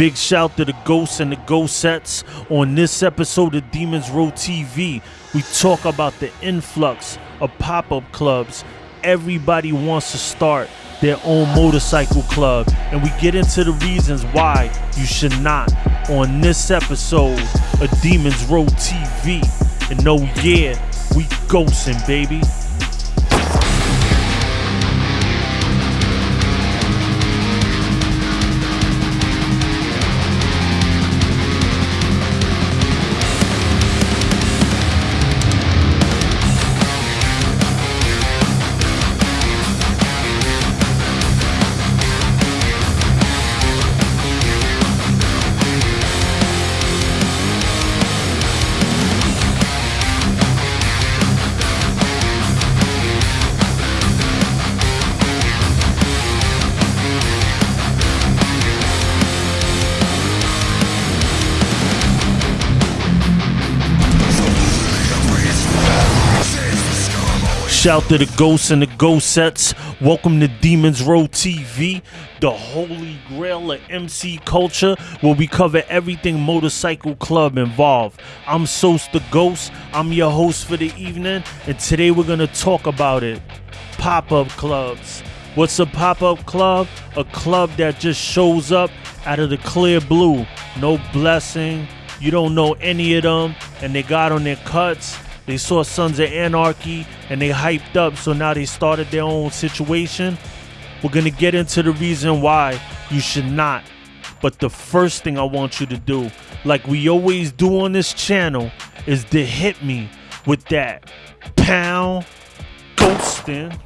Big shout to the ghosts and the ghost sets. On this episode of Demons Row TV, we talk about the influx of pop up clubs. Everybody wants to start their own motorcycle club, and we get into the reasons why you should not. On this episode of Demons Row TV, and oh yeah, we ghosting, baby. Shout to the ghosts and the ghost sets. Welcome to Demons Row TV, the holy grail of MC culture, where we cover everything motorcycle club involved. I'm Sos the Ghost. I'm your host for the evening, and today we're gonna talk about it. Pop-up clubs. What's a pop-up club? A club that just shows up out of the clear blue. No blessing. You don't know any of them, and they got on their cuts they saw Sons of Anarchy and they hyped up, so now they started their own situation. We're gonna get into the reason why you should not. But the first thing I want you to do, like we always do on this channel, is to hit me with that pound ghosting.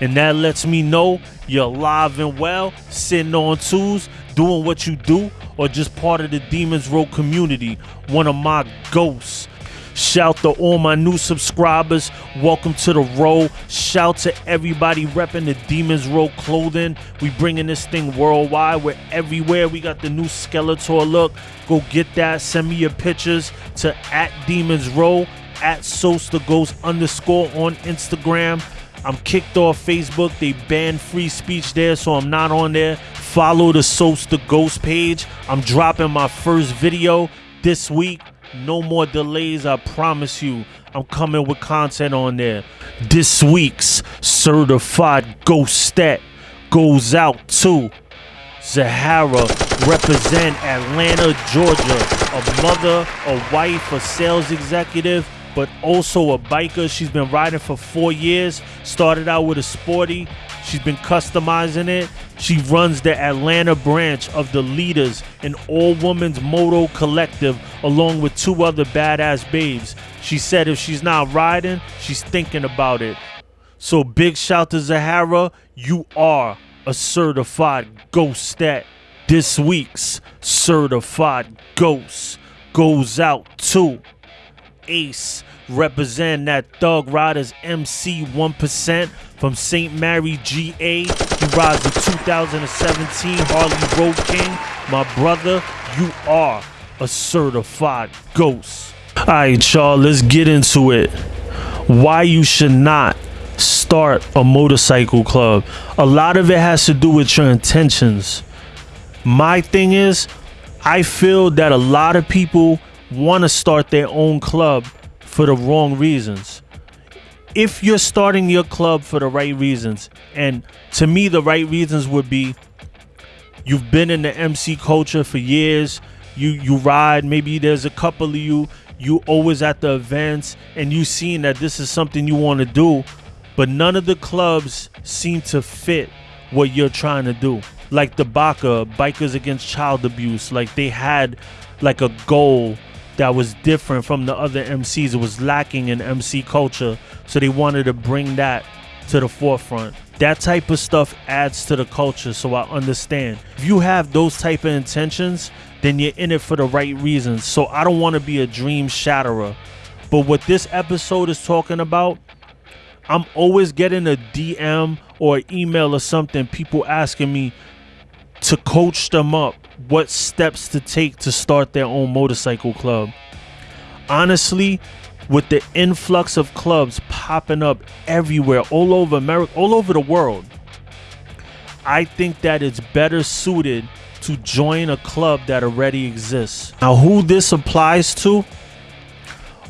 And that lets me know you're alive and well, sitting on twos, doing what you do, or just part of the Demons Row community, one of my ghosts. Shout to all my new subscribers. Welcome to the row. Shout to everybody repping the Demons Row clothing. We bringing this thing worldwide. We're everywhere. We got the new Skeletor look. Go get that. Send me your pictures to at Demons Row at Sos the Ghost underscore on Instagram. I'm kicked off Facebook. They banned free speech there, so I'm not on there. Follow the Sos the Ghost page. I'm dropping my first video this week. No more delays, I promise you. I'm coming with content on there. This week's certified ghost stat goes out to Zahara, represent Atlanta, Georgia. A mother, a wife, a sales executive, but also a biker. She's been riding for four years. Started out with a sporty, She's been customizing it. She runs the Atlanta branch of the Leaders, an all women's moto collective, along with two other badass babes. She said if she's not riding, she's thinking about it. So big shout to Zahara. You are a certified ghost stat. This week's certified ghost goes out to Ace representing that Thug Riders MC 1% from St. Mary GA. You rides the 2017 Harley Road King. My brother, you are a certified ghost. All right, y'all, let's get into it. Why you should not start a motorcycle club. A lot of it has to do with your intentions. My thing is, I feel that a lot of people want to start their own club for the wrong reasons. If you're starting your club for the right reasons, and to me, the right reasons would be you've been in the MC culture for years, you you ride, maybe there's a couple of you, you always at the events, and you seen that this is something you want to do, but none of the clubs seem to fit what you're trying to do. Like the BACA, Bikers Against Child Abuse, like they had like a goal that was different from the other MCs. It was lacking in MC culture, so they wanted to bring that to the forefront. That type of stuff adds to the culture, so I understand. If you have those type of intentions, then you're in it for the right reasons. So I don't want to be a dream shatterer. But what this episode is talking about, I'm always getting a DM or email or something, people asking me to coach them up what steps to take to start their own motorcycle club. Honestly, with the influx of clubs popping up everywhere, all over America, all over the world, I think that it's better suited to join a club that already exists. Now, who this applies to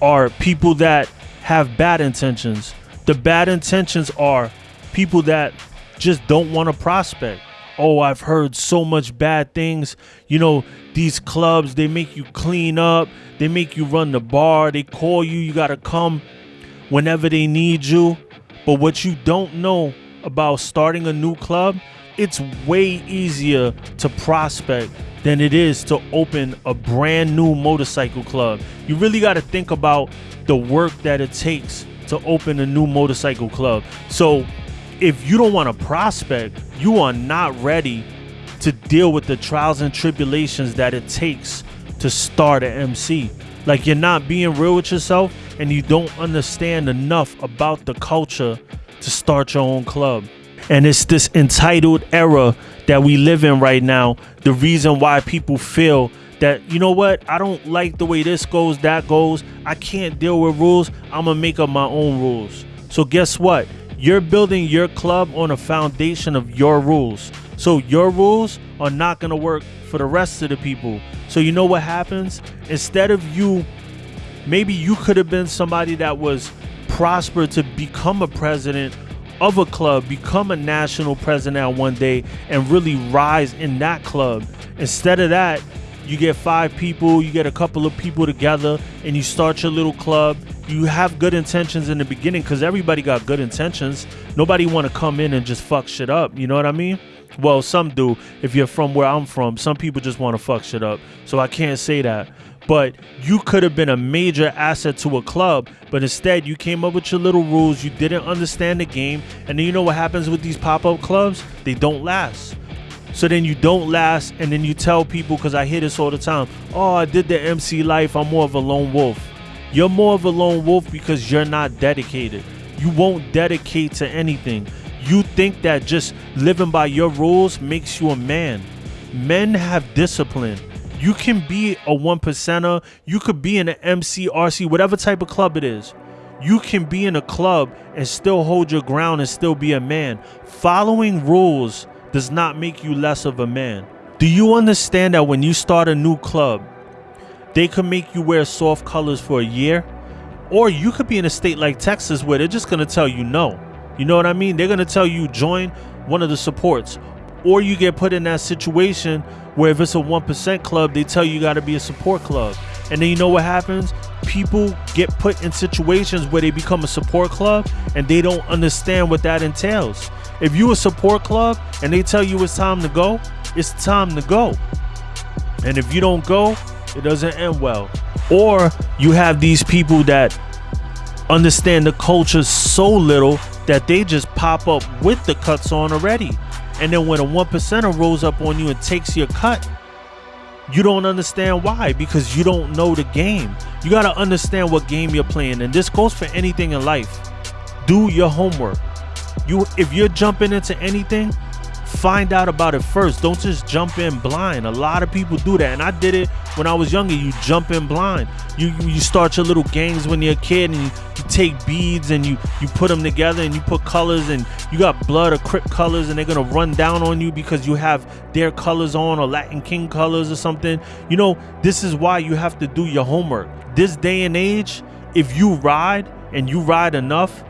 are people that have bad intentions. The bad intentions are people that just don't want to prospect. Oh, I've heard so much bad things. You know, these clubs, they make you clean up, they make you run the bar, they call you, you got to come whenever they need you. But what you don't know about starting a new club, it's way easier to prospect than it is to open a brand new motorcycle club. You really got to think about the work that it takes to open a new motorcycle club. So, if you don't want to prospect, you are not ready to deal with the trials and tribulations that it takes to start an MC. Like you're not being real with yourself and you don't understand enough about the culture to start your own club. And it's this entitled era that we live in right now. The reason why people feel that, you know what, I don't like the way this goes, that goes. I can't deal with rules. I'm going to make up my own rules. So, guess what? You're building your club on a foundation of your rules. So, your rules are not going to work for the rest of the people. So, you know what happens? Instead of you, maybe you could have been somebody that was prosper to become a president of a club, become a national president one day, and really rise in that club. Instead of that, you get five people, you get a couple of people together, and you start your little club. You have good intentions in the beginning because everybody got good intentions. Nobody want to come in and just fuck shit up. You know what I mean? Well, some do. If you're from where I'm from, some people just want to fuck shit up. So I can't say that but you could have been a major asset to a club. But instead, you came up with your little rules. You didn't understand the game. And then you know what happens with these pop up clubs? They don't last. So then you don't last, and then you tell people, because I hear this all the time oh, I did the MC life. I'm more of a lone wolf. You're more of a lone wolf because you're not dedicated. You won't dedicate to anything. You think that just living by your rules makes you a man. Men have discipline. You can be a one percenter. You could be in an MC, RC, whatever type of club it is. You can be in a club and still hold your ground and still be a man. Following rules does not make you less of a man. Do you understand that when you start a new club, they could make you wear soft colors for a year? Or you could be in a state like Texas where they're just gonna tell you no. You know what I mean? They're gonna tell you join one of the supports. Or you get put in that situation where if it's a 1% club, they tell you you got to be a support club. And then you know what happens? People get put in situations where they become a support club and they don't understand what that entails. If you a support club and they tell you it's time to go, it's time to go. And if you don't go, it doesn't end well. Or you have these people that understand the culture so little that they just pop up with the cuts on already. And then when a one percenter rolls up on you and takes your cut, you don't understand why because you don't know the game. You got to understand what game you're playing and this goes for anything in life. Do your homework. You if you're jumping into anything, find out about it first. Don't just jump in blind. A lot of people do that, and I did it when I was younger. You jump in blind. You you start your little gangs when you're a kid, and you, you take beads and you you put them together, and you put colors, and you got blood or crip colors, and they're gonna run down on you because you have their colors on or Latin King colors or something. You know, this is why you have to do your homework. This day and age, if you ride and you ride enough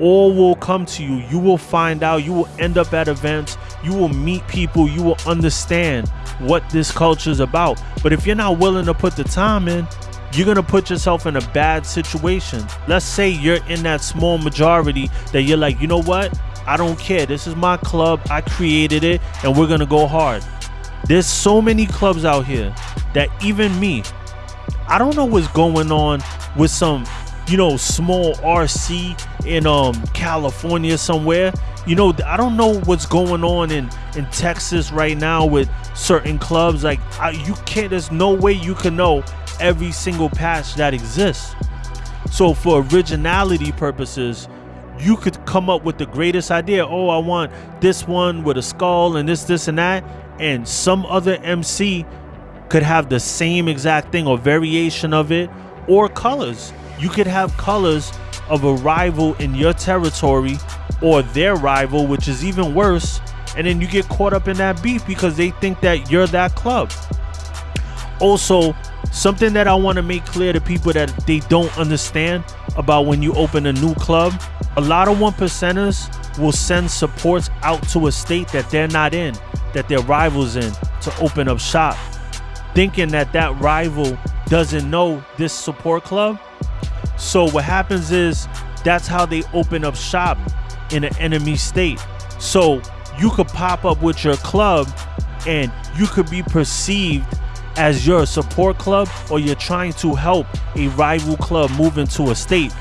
all will come to you. You will find out. You will end up at events. You will meet people. You will understand what this culture is about. But if you're not willing to put the time in, you're going to put yourself in a bad situation. Let's say you're in that small majority that you're like, you know what? I don't care. This is my club. I created it and we're going to go hard. There's so many clubs out here that even me, I don't know what's going on with some you know, small RC in um California somewhere. You know, I don't know what's going on in in Texas right now with certain clubs. Like, I, you can't. There's no way you can know every single patch that exists. So, for originality purposes, you could come up with the greatest idea. Oh, I want this one with a skull and this, this, and that, and some other MC could have the same exact thing or variation of it or colors you could have colors of a rival in your territory or their rival, which is even worse, and then you get caught up in that beef because they think that you're that club. Also, something that I want to make clear to people that they don't understand about when you open a new club, a lot of one percenters will send supports out to a state that they're not in, that their rivals in, to open up shop, thinking that that rival doesn't know this support club. So what happens is that's how they open up shop in an enemy state. So you could pop up with your club and you could be perceived as your support club or you're trying to help a rival club move into a state.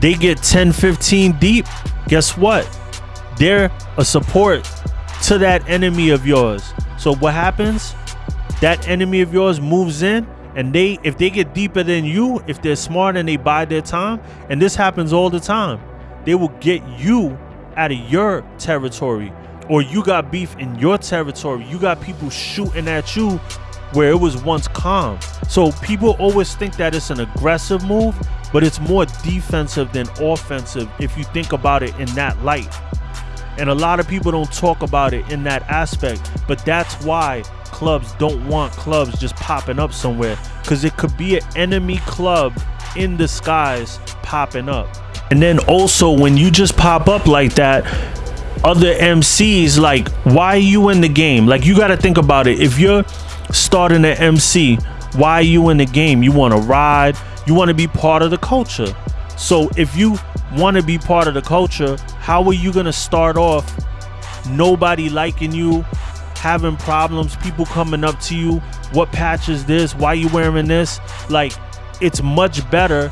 They get 10, 15 deep. Guess what? They're a support to that enemy of yours. So what happens? That enemy of yours moves in and they if they get deeper than you, if they're smart and they buy their time, and this happens all the time, they will get you out of your territory or you got beef in your territory. You got people shooting at you where it was once calm. So people always think that it's an aggressive move, but it's more defensive than offensive if you think about it in that light. And a lot of people don't talk about it in that aspect, but that's why clubs don't want clubs just popping up somewhere because it could be an enemy club in disguise popping up. And then also when you just pop up like that, other MCs like, why are you in the game? Like you got to think about it. If you're starting an MC, why are you in the game? You want to ride, you want to be part of the culture. So if you want to be part of the culture, how are you going to start off nobody liking you, having problems, people coming up to you, what patch is this? Why you wearing this? Like it's much better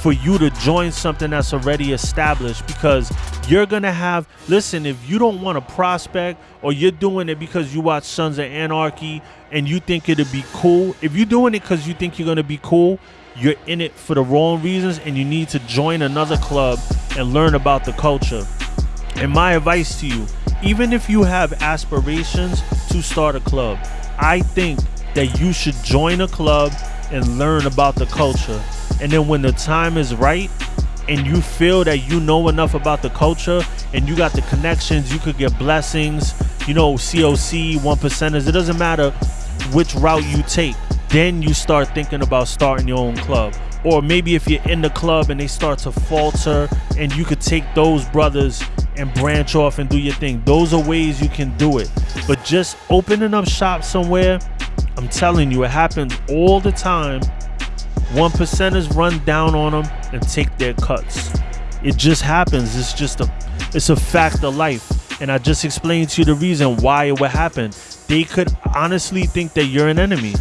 for you to join something that's already established because you're gonna have listen if you don't want to prospect or you're doing it because you watch sons of anarchy and you think it'd be cool if you're doing it because you think you're gonna be cool you're in it for the wrong reasons and you need to join another club and learn about the culture and my advice to you even if you have aspirations to start a club i think that you should join a club and learn about the culture and then when the time is right and you feel that you know enough about the culture and you got the connections, you could get blessings, you know, COC, one percenters, it doesn't matter which route you take. Then you start thinking about starting your own club. Or maybe if you're in the club and they start to falter and you could take those brothers and branch off and do your thing. Those are ways you can do it. But just opening up shop somewhere, I'm telling you, it happens all the time one percenters run down on them and take their cuts. It just happens. It's just a it's a fact of life. And I just explained to you the reason why it would happen. They could honestly think that you're an enemy.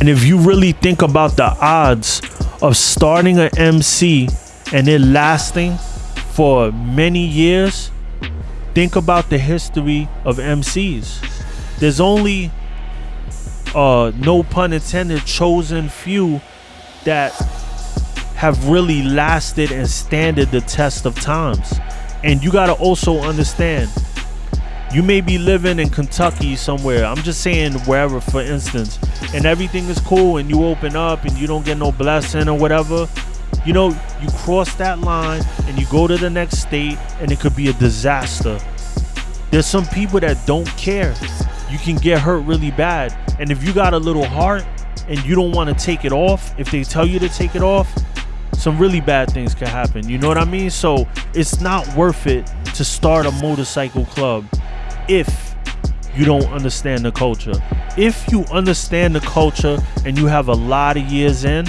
And if you really think about the odds of starting an MC and it lasting for many years, think about the history of MCs. There's only uh no pun intended chosen few that have really lasted and standed the test of times. And you got to also understand, you may be living in Kentucky somewhere. I'm just saying wherever, for instance, and everything is cool and you open up and you don't get no blessing or whatever. You know, you cross that line and you go to the next state and it could be a disaster. There's some people that don't care. You can get hurt really bad. And if you got a little heart, and you don't want to take it off, if they tell you to take it off, some really bad things could happen. You know what I mean? So it's not worth it to start a motorcycle club if you don't understand the culture. If you understand the culture and you have a lot of years in,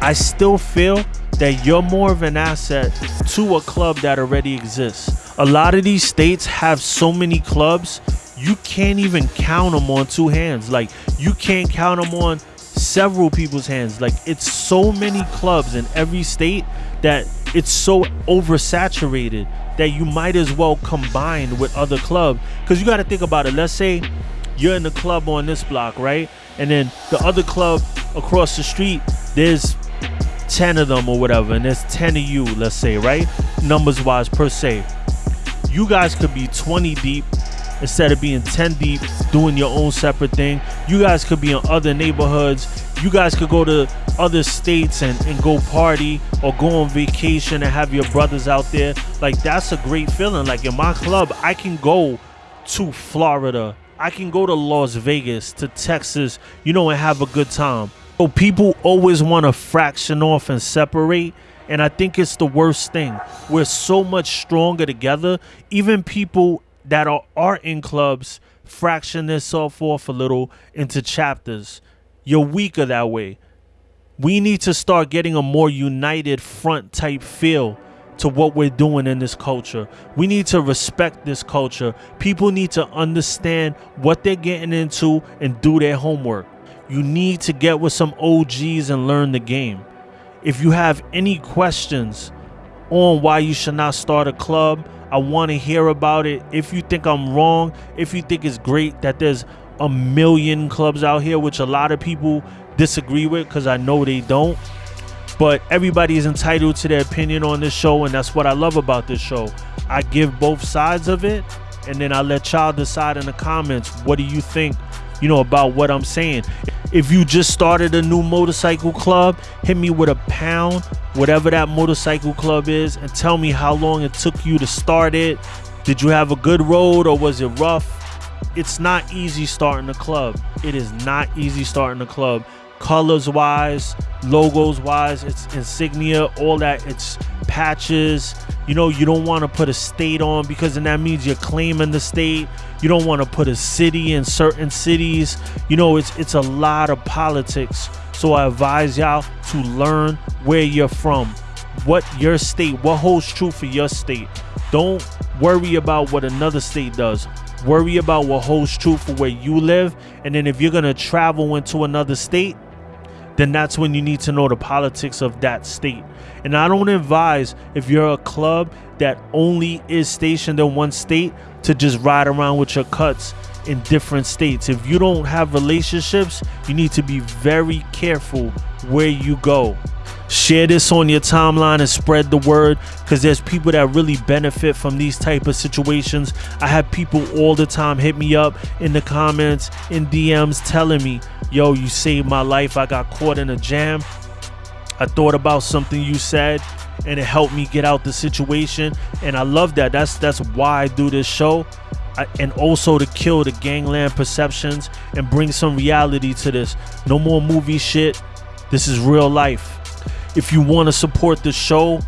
I still feel that you're more of an asset to a club that already exists. A lot of these states have so many clubs, you can't even count them on two hands. Like, you can't count them on several people's hands. Like it's so many clubs in every state that it's so oversaturated that you might as well combine with other clubs. Because you got to think about it. Let's say you're in the club on this block, right? And then the other club across the street, there's 10 of them or whatever, and there's 10 of you, let's say, right? Numbers wise per se. You guys could be 20 deep instead of being 10 deep doing your own separate thing you guys could be in other neighborhoods you guys could go to other states and, and go party or go on vacation and have your brothers out there like that's a great feeling like in my club i can go to Florida. I can go to Las Vegas, to Texas, you know, and have a good time. So people always want to fraction off and separate. And I think it's the worst thing. We're so much stronger together. Even people that are, are in clubs fraction themselves off a little into chapters. You're weaker that way. We need to start getting a more united front type feel to what we're doing in this culture. We need to respect this culture. People need to understand what they're getting into and do their homework. You need to get with some OGs and learn the game. If you have any questions on why you should not start a club, I want to hear about it. If you think I'm wrong, if you think it's great that there's a million clubs out here, which a lot of people disagree with because I know they don't. But everybody is entitled to their opinion on this show, and that's what I love about this show. I give both sides of it, and then I let y'all decide in the comments what do you think, you know, about what I'm saying. If you just started a new motorcycle club, hit me with a pound, whatever that motorcycle club is, and tell me how long it took you to start it. Did you have a good road or was it rough? It's not easy starting a club. It is not easy starting a club colors wise, logos wise, it's insignia, all that. It's patches. You know, you don't want to put a state on because then that means you're claiming the state. You don't want to put a city in certain cities. You know, it's it's a lot of politics. So I advise y'all to learn where you're from, what your state, what holds true for your state. Don't worry about what another state does. Worry about what holds true for where you live. And then if you're to travel into another state, then that's when you need to know the politics of that state. And I don't advise if you're a club that only is stationed in one state to just ride around with your cuts in different states. If you don't have relationships, you need to be very careful where you go. Share this on your timeline and spread the word because there's people that really benefit from these type of situations. I have people all the time hit me up in the comments, in DMs telling me, yo, you saved my life. I got caught in a jam. I thought about something you said and it helped me get out the situation and I love that. That's that's why I do this show. I, and also to kill the gangland perceptions and bring some reality to this. No more movie shit. This is real life. If you want to support the show,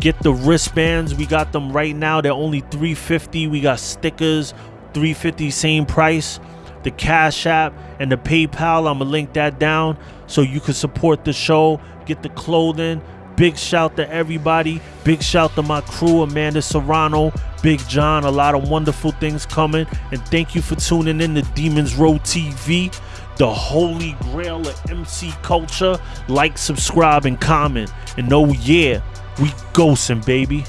get the wristbands. We got them right now. They're only 350. We got stickers, 350 same price. The Cash App and the PayPal, I'm gonna link that down so you can support the show, get the clothing. Big shout to everybody. Big shout to my crew, Amanda Serrano, Big John. A lot of wonderful things coming. And thank you for tuning in to Demons Row TV, the holy grail of MC culture. Like, subscribe, and comment. And oh, yeah, we ghosting, baby.